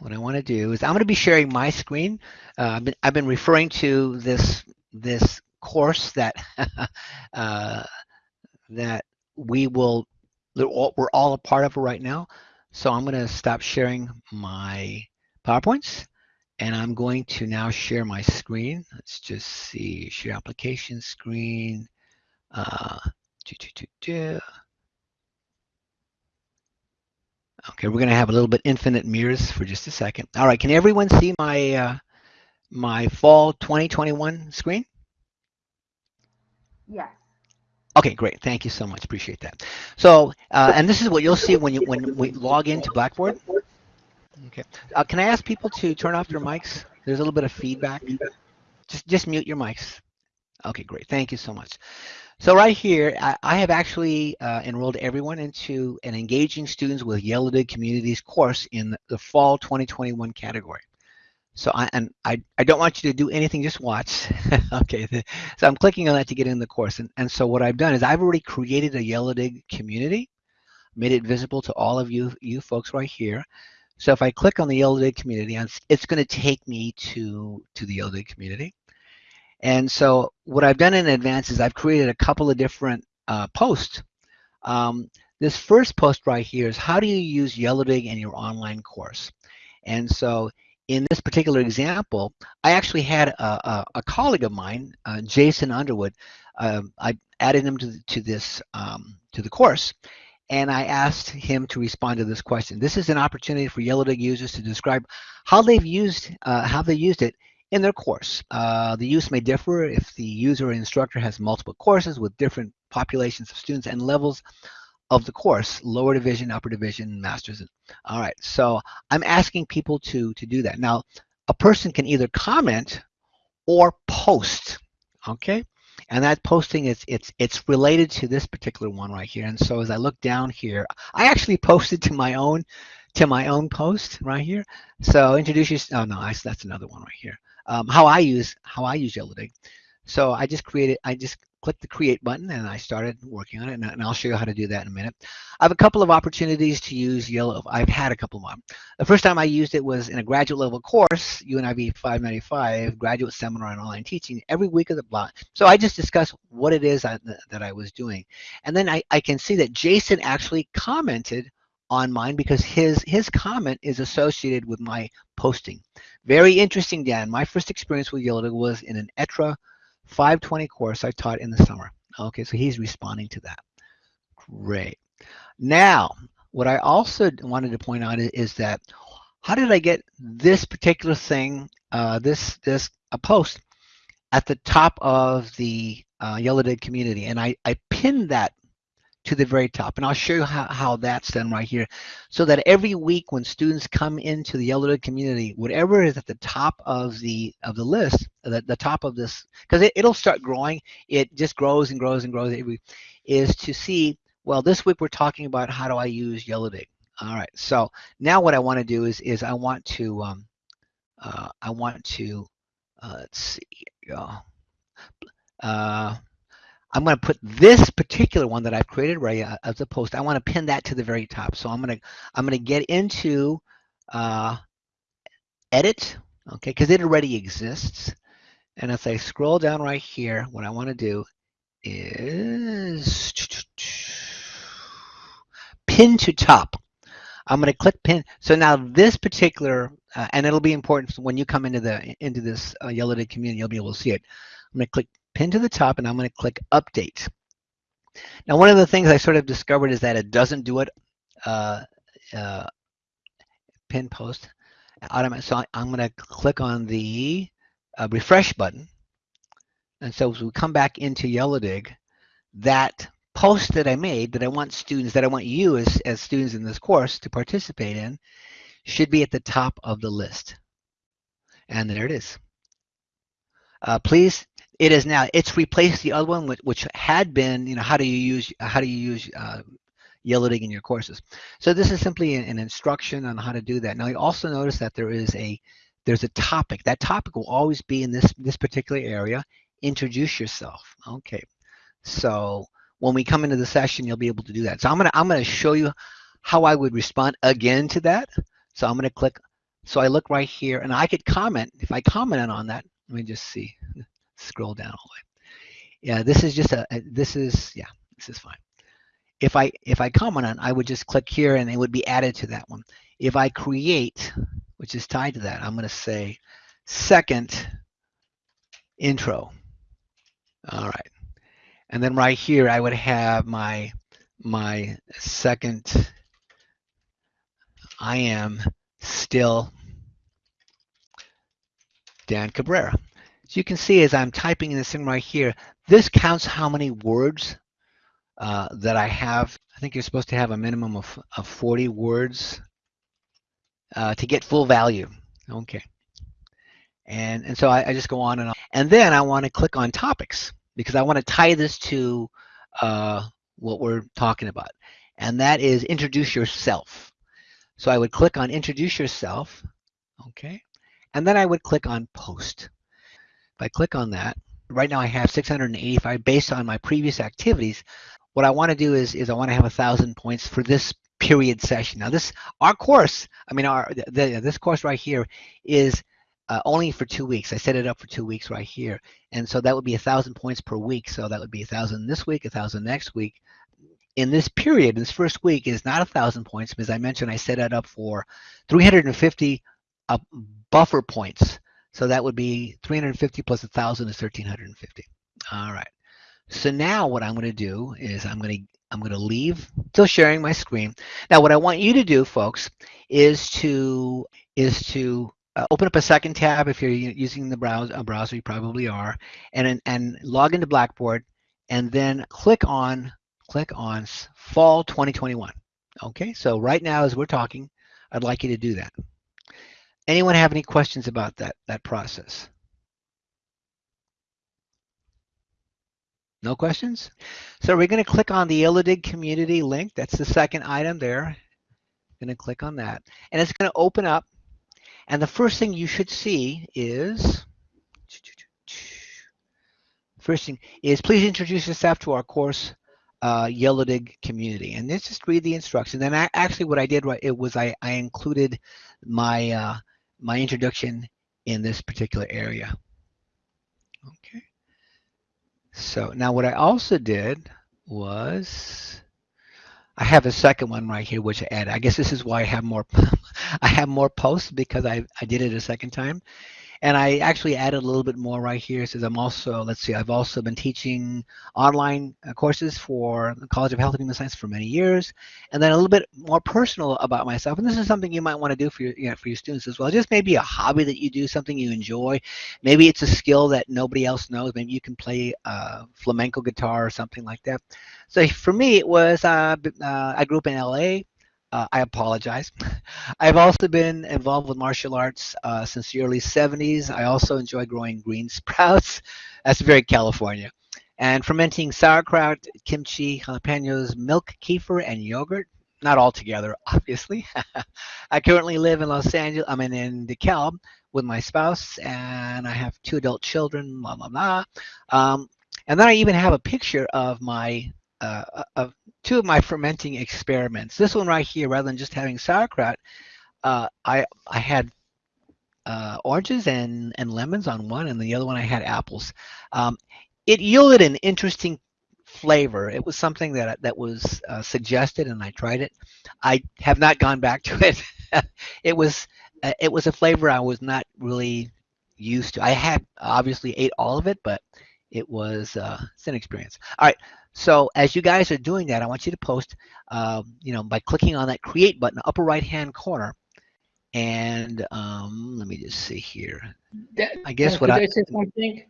what I want to do is I'm going to be sharing my screen. Uh, I've, been, I've been referring to this this course that uh, that we will we're all a part of right now. So I'm going to stop sharing my PowerPoints and I'm going to now share my screen. Let's just see, share application screen. Uh, do, do, do, okay, we're going to have a little bit infinite mirrors for just a second. All right, can everyone see my uh, my fall 2021 screen? Yes. Okay, great. Thank you so much. Appreciate that. So, uh, and this is what you'll see when you when we log into Blackboard. Okay. Uh, can I ask people to turn off their mics? There's a little bit of feedback. Just just mute your mics. Okay, great. Thank you so much. So right here, I, I have actually uh, enrolled everyone into an Engaging Students with Yellow Communities course in the Fall 2021 category. So I and I, I don't want you to do anything, just watch. okay, so I'm clicking on that to get in the course. And, and so what I've done is I've already created a Yellowdig community, made it visible to all of you, you folks right here. So if I click on the Yellowdig community, it's going to take me to, to the Yellowdig community. And so what I've done in advance is I've created a couple of different uh, posts. Um, this first post right here is how do you use Yellowdig in your online course? And so in this particular example, I actually had a, a, a colleague of mine, uh, Jason Underwood. Uh, I added him to, to this um, to the course, and I asked him to respond to this question. This is an opportunity for Yellowdig users to describe how they've used uh, how they used it in their course. Uh, the use may differ if the user or instructor has multiple courses with different populations of students and levels of the course, lower division, upper division, masters. All right, so I'm asking people to, to do that. Now, a person can either comment or post, okay? And that posting is it's it's related to this particular one right here. And so as I look down here, I actually posted to my own to my own post right here. So introduce you. Oh no, that's another one right here. Um, how I use how I use Yellowdig. So I just created I just clicked the create button and I started working on it and, and, I'll show you how to do that in a minute. I have a couple of opportunities to use Yellow. I've had a couple of them. The first time I used it was in a graduate level course, UNIV 595, graduate seminar on online teaching, every week of the block. So I just discussed what it is I, that I was doing. And then I, I can see that Jason actually commented on mine because his his comment is associated with my posting. Very interesting, Dan. My first experience with Yellow was in an ETRA 520 course I taught in the summer. Okay, so he's responding to that. Great. Now, what I also wanted to point out is that how did I get this particular thing, uh, this this a post at the top of the uh, Yellowdig community, and I I pinned that to the very top. And I'll show you how, how that's done right here. So that every week when students come into the Yellow community, whatever is at the top of the of the list, the, the top of this, because it, it'll start growing, it just grows and grows and grows every, is to see, well, this week we're talking about how do I use Yellowdig. All right, so now what I want to do is, is I want to, um, uh, I want to, uh, let's see, uh, I'm going to put this particular one that I've created right uh, as a post. I want to pin that to the very top. So I'm going to I'm going to get into uh, edit, okay, because it already exists. And as I scroll down right here, what I want to do is pin to top. I'm going to click pin. So now this particular, uh, and it'll be important when you come into the into this uh, Yellowdig community, you'll be able to see it. I'm going to click pin to the top and I'm going to click update. Now, one of the things I sort of discovered is that it doesn't do it uh, uh, pin post automatic. So I'm going to click on the uh, refresh button. And so as we come back into Yellowdig, that post that I made that I want students, that I want you as, as students in this course to participate in, should be at the top of the list. And there it is. Uh, please it is now. It's replaced the other one, which, which had been, you know, how do you use how do you use uh, in your courses? So this is simply an, an instruction on how to do that. Now you also notice that there is a there's a topic. That topic will always be in this this particular area. Introduce yourself. Okay. So when we come into the session, you'll be able to do that. So I'm gonna I'm gonna show you how I would respond again to that. So I'm gonna click. So I look right here, and I could comment. If I commented on that, let me just see scroll down all the way. Yeah, this is just a, this is, yeah, this is fine. If I, if I comment on, I would just click here and it would be added to that one. If I create, which is tied to that, I'm going to say second intro. All right. And then right here, I would have my, my second, I am still Dan Cabrera. So you can see as I'm typing in this thing right here, this counts how many words uh, that I have. I think you're supposed to have a minimum of, of 40 words uh, to get full value. Okay. And, and so I, I, just go on and on. And then I want to click on topics because I want to tie this to uh, what we're talking about. And that is introduce yourself. So I would click on introduce yourself. Okay. And then I would click on post. If I click on that, right now I have 685 based on my previous activities. What I want to do is, is I want to have a thousand points for this period session. Now this, our course, I mean, our the, this course right here is uh, only for two weeks. I set it up for two weeks right here. And so that would be a thousand points per week. So that would be a thousand this week, a thousand next week. In this period, this first week is not a thousand points because I mentioned I set it up for 350 uh, buffer points. So that would be 350 plus 1,000 is 1,350. All right. So now what I'm going to do is I'm going to I'm going to leave still sharing my screen. Now what I want you to do, folks, is to is to uh, open up a second tab if you're using the browser, a browser you probably are, and and log into Blackboard, and then click on click on Fall 2021. Okay, so right now as we're talking, I'd like you to do that. Anyone have any questions about that, that process? No questions? So we're going to click on the Yellowdig community link. That's the second item there. Going to click on that. And it's going to open up. And the first thing you should see is first thing is please introduce yourself to our course uh, Yellowdig community. And let's just read the instructions. And I, actually what I did right, it was I, I included my, uh, my introduction in this particular area. Okay. So now what I also did was I have a second one right here, which I added. I guess this is why I have more, I have more posts because I, I did it a second time. And I actually added a little bit more right here. It says I'm also, let's see, I've also been teaching online uh, courses for the College of Health and Human Science for many years. And then a little bit more personal about myself. And this is something you might want to do for your, you know, for your students as well. Just maybe a hobby that you do, something you enjoy. Maybe it's a skill that nobody else knows. Maybe you can play uh, flamenco guitar or something like that. So for me, it was, uh, uh, I grew up in LA. Uh, I apologize. I've also been involved with martial arts uh, since the early 70s. I also enjoy growing green sprouts. That's very California. And fermenting sauerkraut, kimchi, jalapenos, milk, kefir, and yogurt. Not all together, obviously. I currently live in Los Angeles. I'm in, in DeKalb with my spouse, and I have two adult children, blah, blah, blah. Um, and then I even have a picture of my uh, of two of my fermenting experiments. This one right here, rather than just having sauerkraut, uh, I I had uh, oranges and and lemons on one, and the other one I had apples. Um, it yielded an interesting flavor. It was something that that was uh, suggested, and I tried it. I have not gone back to it. it was uh, it was a flavor I was not really used to. I had obviously ate all of it, but it was uh, it's an experience. All right, so as you guys are doing that, I want you to post, uh, you know, by clicking on that create button, upper right hand corner. And um, let me just see here. That, I guess what I, I say something.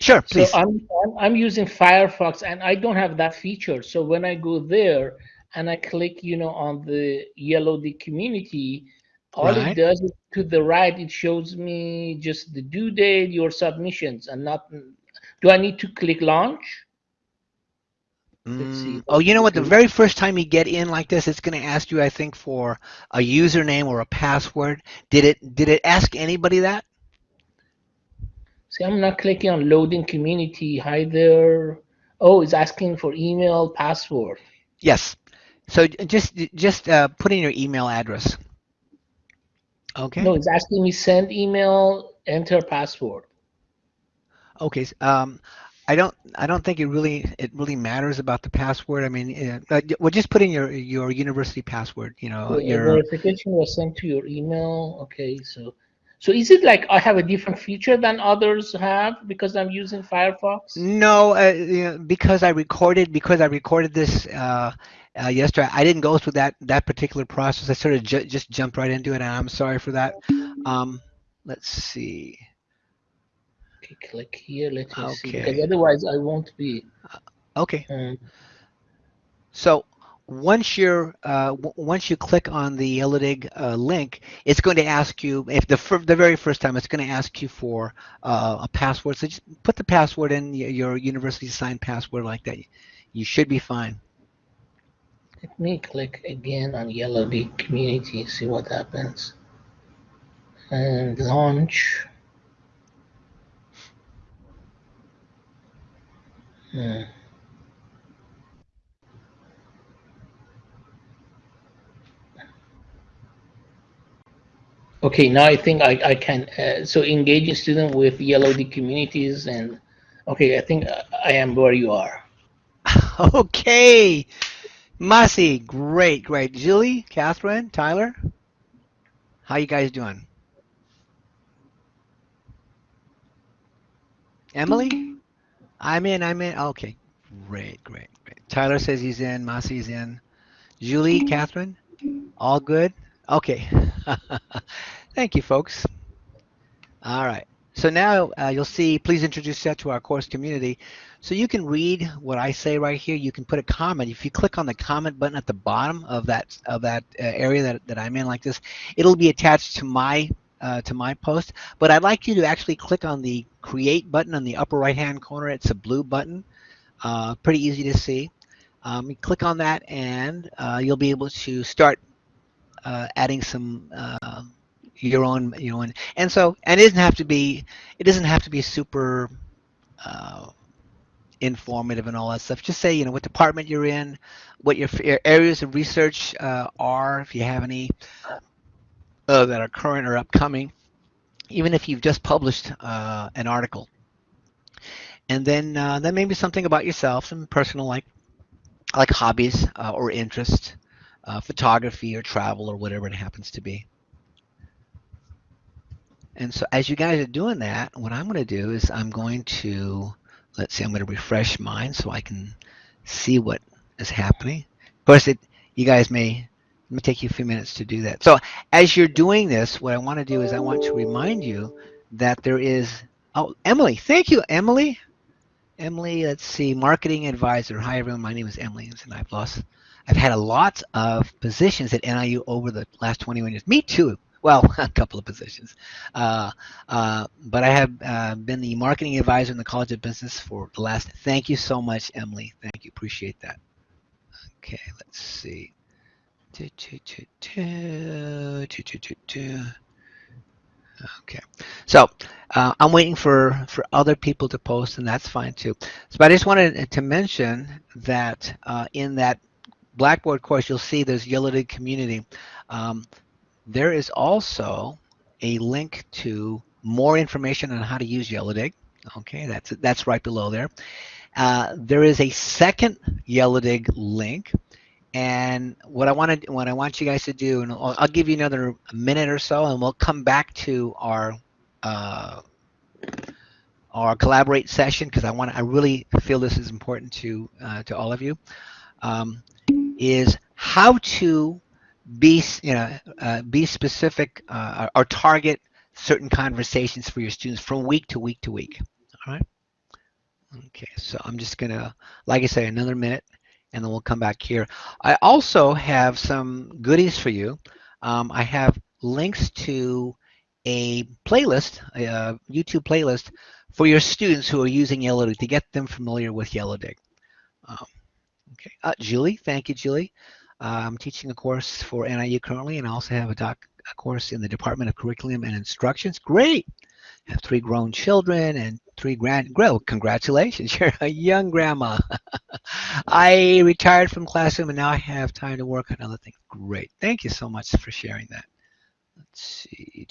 Sure, please. So I'm, I'm I'm using Firefox and I don't have that feature. So when I go there and I click, you know, on the Yellowdig community, all right. it does is to the right, it shows me just the due date, your submissions, and not. Do I need to click launch? Mm, oh, you know what? The very first time you get in like this, it's going to ask you, I think, for a username or a password. Did it? Did it ask anybody that? See, I'm not clicking on loading community. Hi there. Oh, it's asking for email password. Yes. So just just uh, put in your email address. Okay. No, it's asking me send email, enter password. Okay. Um, I don't. I don't think it really. It really matters about the password. I mean, uh, well, just put in your your university password. You know, your verification was sent to your email. Okay, so so is it like I have a different feature than others have because I'm using Firefox? No, uh, you know, because I recorded because I recorded this uh, uh, yesterday. I didn't go through that that particular process. I sort of ju just jumped right into it, and I'm sorry for that. Um, let's see. Okay, click here. Let me okay. see. Because otherwise, I won't be. Okay. Um, so once you're uh, once you click on the Yellowdig uh, link, it's going to ask you if the the very first time it's going to ask you for uh, a password. So just put the password in your university assigned password like that. You should be fine. Let me click again on Yellowdig Community. See what happens. And launch. Okay, now I think I, I can, uh, so engaging student with Yellowdig communities and, okay, I think I am where you are. okay. Masi, great, great. Julie, Catherine, Tyler, how you guys doing? Emily? I'm in, I'm in. Okay, great, great, great. Tyler says he's in, Masi's in. Julie, Catherine, all good? Okay. Thank you, folks. All right. So now uh, you'll see, please introduce that to our course community. So you can read what I say right here. You can put a comment. If you click on the comment button at the bottom of that of that uh, area that, that I'm in like this, it'll be attached to my uh, to my post. But I'd like you to actually click on the create button on the upper right hand corner. It's a blue button, uh, pretty easy to see. Um, you click on that and uh, you'll be able to start uh, adding some uh, your own, you know, and, and so, and it doesn't have to be, it doesn't have to be super, uh, informative and all that stuff. Just say, you know, what department you're in, what your areas of research uh, are, if you have any uh, that are current or upcoming, even if you've just published uh, an article. And then, uh, then maybe something about yourself, some personal like, like hobbies uh, or interest, uh, photography or travel or whatever it happens to be. And so as you guys are doing that, what I'm going to do is I'm going to, let's see, I'm going to refresh mine so I can see what is happening. Of course, it, you guys may, may take you a few minutes to do that. So as you're doing this, what I want to do is I want to remind you that there is, oh, Emily, thank you, Emily. Emily, let's see, marketing advisor. Hi, everyone. My name is Emily, and I've lost, I've had a lot of positions at NIU over the last 21 years. Me too well, a couple of positions. Uh, uh, but I have uh, been the marketing advisor in the College of Business for the last, thank you so much, Emily. Thank you, appreciate that. Okay, let's see. Okay, so uh, I'm waiting for, for other people to post, and that's fine too. So, I just wanted to mention that uh, in that Blackboard course, you'll see there's Yellowdig Community. Um, there is also a link to more information on how to use Yellowdig. Okay, that's that's right below there. Uh, there is a second Yellowdig link, and what I want to what I want you guys to do, and I'll, I'll, give you another minute or so, and we'll come back to our uh, our collaborate session because I want I really feel this is important to uh, to all of you. Um, is how to be you know uh, be specific uh, or target certain conversations for your students from week to week to week all right okay so i'm just gonna like i say another minute and then we'll come back here. I also have some goodies for you. Um, i have links to a playlist a youtube playlist for your students who are using yellow to get them familiar with Yellowdig. Um, okay. Uh, julie thank you julie. I'm teaching a course for NIU currently, and I also have a, doc, a course in the Department of Curriculum and Instructions. Great! I have three grown children and three grand. Well, congratulations, you're a young grandma. I retired from classroom, and now I have time to work on other things. Great! Thank you so much for sharing that. Let's see.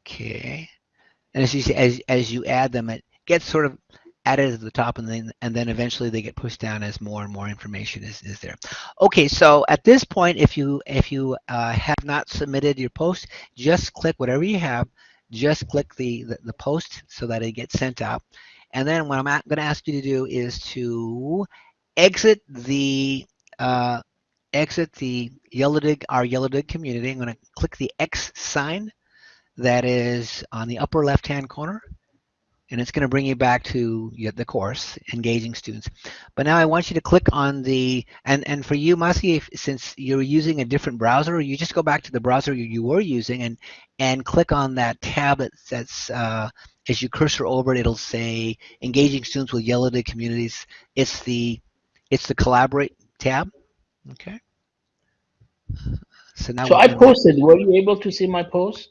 Okay. And as you see, as as you add them, it gets sort of added at the top and then and then eventually they get pushed down as more and more information is, is there. Okay, so at this point, if you if you uh, have not submitted your post, just click whatever you have, just click the, the, the post so that it gets sent out. And then what I'm going to ask you to do is to exit the uh, exit the Yellowdig, our Yellowdig community. I'm going to click the X sign that is on the upper left-hand corner and it's going to bring you back to the course, engaging students. But now I want you to click on the, and, and for you, Masi, since you're using a different browser, you just go back to the browser you, you were using and, and click on that tab that's, uh, as you cursor over it, it'll say engaging students with Yellowdig communities. It's the, it's the collaborate tab, okay? So now so I posted, were you able to see my post?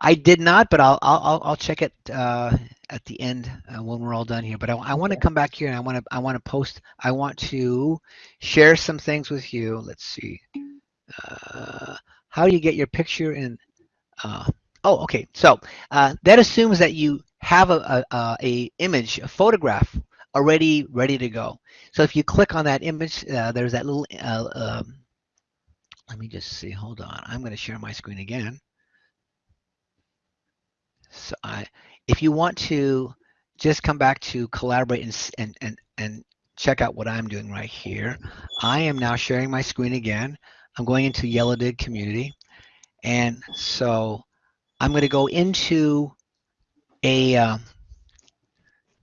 I did not, but I'll, I'll, I'll check it uh, at the end uh, when we're all done here. But I, I want to come back here and I want to I want to post. I want to share some things with you. Let's see. Uh, how do you get your picture in? Uh, oh, okay. So uh, that assumes that you have a, a, a, image, a photograph already ready to go. So if you click on that image, uh, there's that little. Uh, um, let me just see. Hold on. I'm going to share my screen again. So I, if you want to just come back to collaborate and, and, and, and check out what I'm doing right here. I am now sharing my screen again. I'm going into Yellowdig community. And so I'm going to go into a, uh,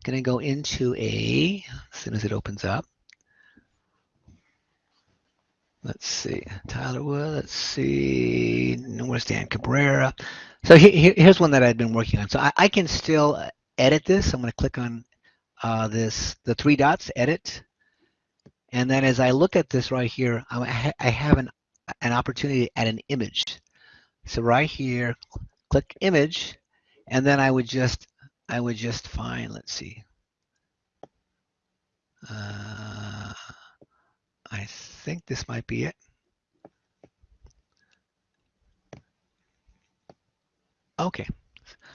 going to go into a, as soon as it opens up. Let's see, Tyler Wood, let's see, where's Dan Cabrera? So he, here's one that I've been working on. So I, I can still edit this. I'm going to click on uh, this, the three dots, edit. And then as I look at this right here, I, I have an, an opportunity to add an image. So right here, click image, and then I would just, I would just find, let's see, Uh, I think this might be it. Okay,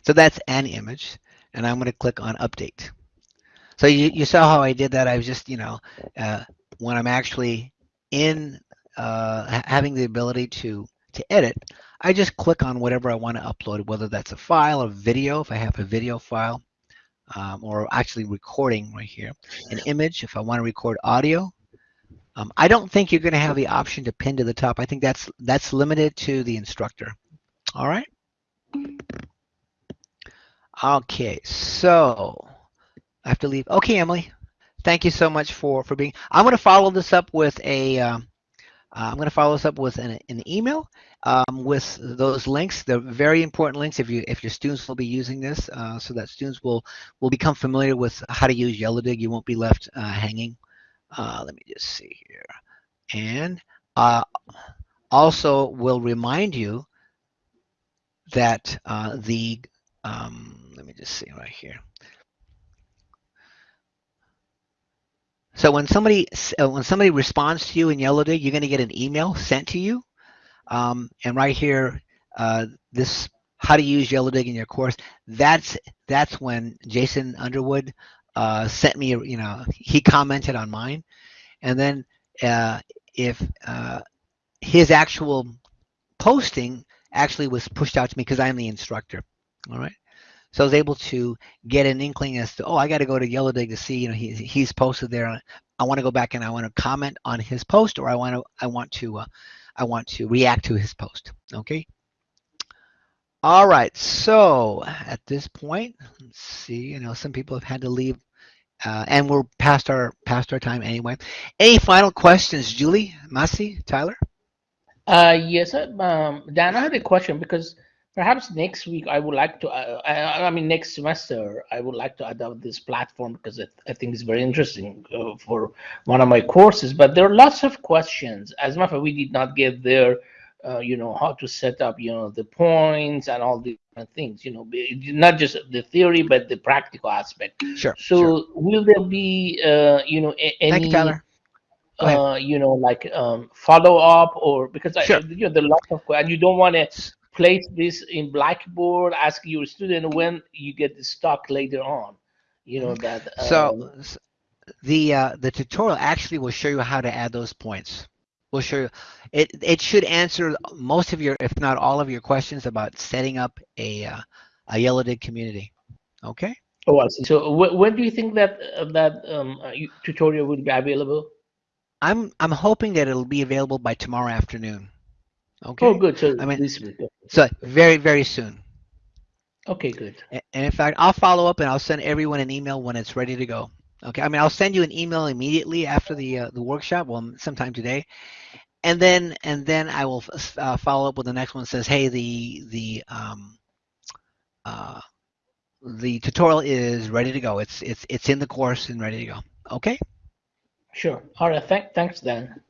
so that's an image, and I'm going to click on update. So you, you saw how I did that. I was just, you know, uh, when I'm actually in uh, having the ability to to edit, I just click on whatever I want to upload, whether that's a file or video, if I have a video file, um, or actually recording right here, an image, if I want to record audio. Um, I don't think you're going to have the option to pin to the top. I think that's that's limited to the instructor. All right. Okay, so I have to leave. Okay, Emily, thank you so much for for being. I'm going to follow this up with a. am going to follow this up with an, an email um, with those links. They're very important links if you if your students will be using this, uh, so that students will will become familiar with how to use Yellowdig. You won't be left uh, hanging. Uh, let me just see here, and uh, also will remind you that uh, the um, let me just see right here. So when somebody uh, when somebody responds to you in Yellowdig, you're going to get an email sent to you, um, and right here, uh, this how to use Yellowdig in your course. That's that's when Jason Underwood uh, sent me. You know, he commented on mine, and then uh, if uh, his actual posting actually was pushed out to me because I'm the instructor. All right. So I was able to get an inkling as to, oh, I got to go to Yellowdig to see, you know, he, he's posted there. I want to go back and I want to comment on his post, or I want to, I want to, uh, I want to react to his post. Okay. All right. So at this point, let's see. You know, some people have had to leave, uh, and we're past our past our time anyway. Any final questions, Julie, Masi, Tyler? Uh, yes, um, Dan, I had a question because perhaps next week I would like to, uh, I, I, mean, next semester, I would like to adopt this platform because it, I think it's very interesting uh, for one of my courses. But there are lots of questions. As a matter of fact, we did not get there, uh, you know, how to set up, you know, the points and all the different things, you know, not just the theory, but the practical aspect. Sure. So sure. will there be, uh, you know, any. Thank you, Tyler. Uh, you know, like um, follow up or because sure. I, you know, the lots of and you don't want to place this in Blackboard, ask your student when you get the stock later on. You know that. Um, so the uh, the tutorial actually will show you how to add those points. We'll show you. It it should answer most of your, if not all of your questions about setting up a uh, a Yellowdig community. Okay. Oh, I see. So when do you think that uh, that um, uh, tutorial will be available? I'm I'm hoping that it'll be available by tomorrow afternoon. Okay. Oh, good. So I mean, this week. So very very soon. Okay, good. And in fact, I'll follow up and I'll send everyone an email when it's ready to go. Okay. I mean, I'll send you an email immediately after the uh, the workshop. Well, sometime today, and then and then I will uh, follow up with the next one. That says, hey, the the um uh the tutorial is ready to go. It's it's it's in the course and ready to go. Okay. Sure. All right. Thank, thanks, Dan.